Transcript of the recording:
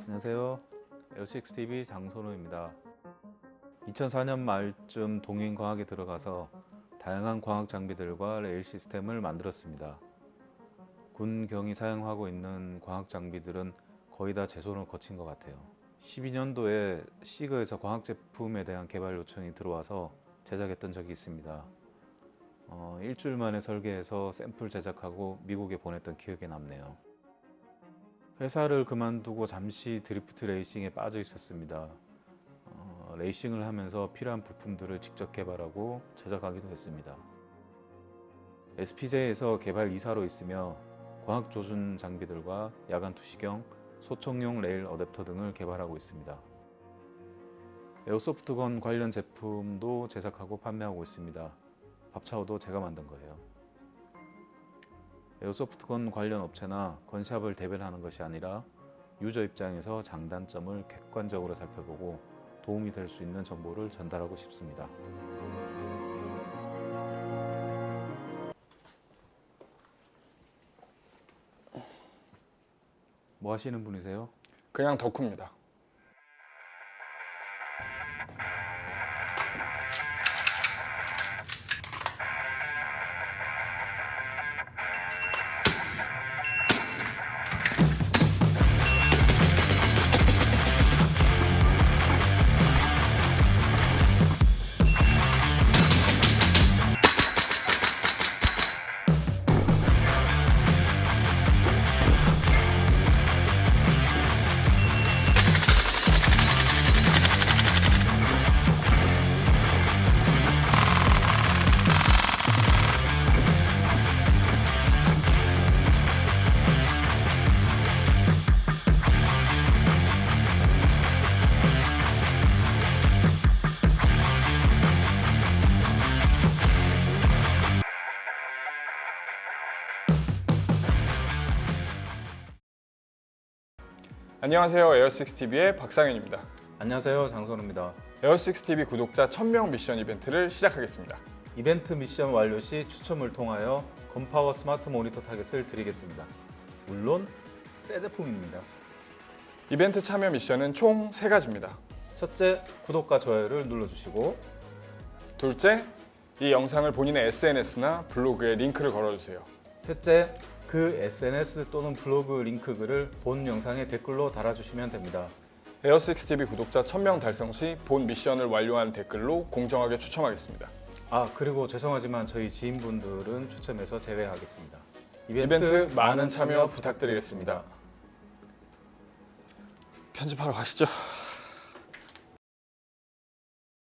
안녕하세요. L6TV 장선호입니다. 2004년 말쯤 동인과학에 들어가서 다양한 과학 장비들과 레일 시스템을 만들었습니다. 군 경이 사용하고 있는 과학 장비들은 거의 다 제 손을 거친 것 같아요. 12년도에 시그에서 과학 제품에 대한 개발 요청이 들어와서 제작했던 적이 있습니다. 어, 일주일 만에 설계해서 샘플 제작하고 미국에 보냈던 기억이 남네요. 회사를 그만두고 잠시 드리프트 레이싱에 빠져 있었습니다. 어, 레이싱을 하면서 필요한 부품들을 직접 개발하고 제작하기도 했습니다. SPJ에서 개발 이사로 있으며 과학 조준 장비들과 야간 투시경, 소총용 레일 어댑터 등을 개발하고 있습니다. airsoft gun 관련 제품도 제작하고 판매하고 있습니다. 밥차오도 제가 만든 거예요. 에어소프트건 관련 업체나 건샵을 대변하는 것이 아니라 유저 입장에서 장단점을 객관적으로 살펴보고 도움이 될 수 있는 정보를 전달하고 싶습니다. 뭐 하시는 분이세요? 그냥 덕후입니다. 안녕하세요. 에어식스TV의 박상현입니다. 안녕하세요 장선우입니다. 에어식스TV 구독자 1000명 미션 이벤트를 시작하겠습니다. 이벤트 미션 완료 시 추첨을 통하여 건파워 스마트 모니터 target을 드리겠습니다. 물론 새 제품입니다. 이벤트 참여 미션은 총 3가지입니다. 첫째, 구독과 좋아요를 눌러주시고 둘째, 이 영상을 본인의 SNS나 블로그에 링크를 걸어주세요. 셋째, 그 SNS 또는 블로그 링크 글을 본 영상의 댓글로 달아주시면 됩니다. 에어식스TV 구독자 1000명 달성 시 본 미션을 완료한 댓글로 공정하게 추첨하겠습니다. 아 그리고 죄송하지만 저희 지인분들은 추첨에서 제외하겠습니다. 이벤트 많은 참여 부탁드리겠습니다. 편집하러 가시죠.